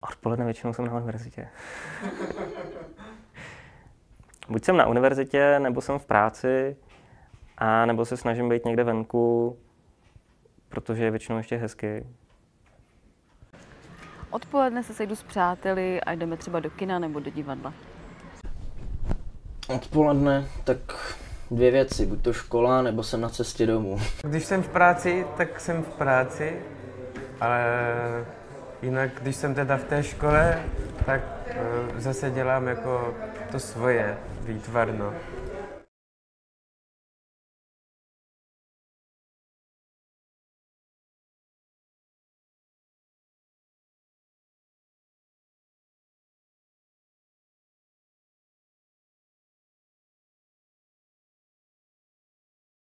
Odpoledne většinou jsem na univerzitě. Buď jsem na univerzitě, nebo jsem v práci, a nebo se snažím být někde venku, protože je většinou ještě hezky. Odpoledne se sejdu s přáteli a jdeme třeba do kina nebo do divadla. Odpoledne, tak dvě věci, buď to škola, nebo jsem na cestě domů. Když jsem v práci, tak jsem v práci, ale jinak, když jsem teda v té škole, tak eh, zase dělám jako to svoje výtvarno.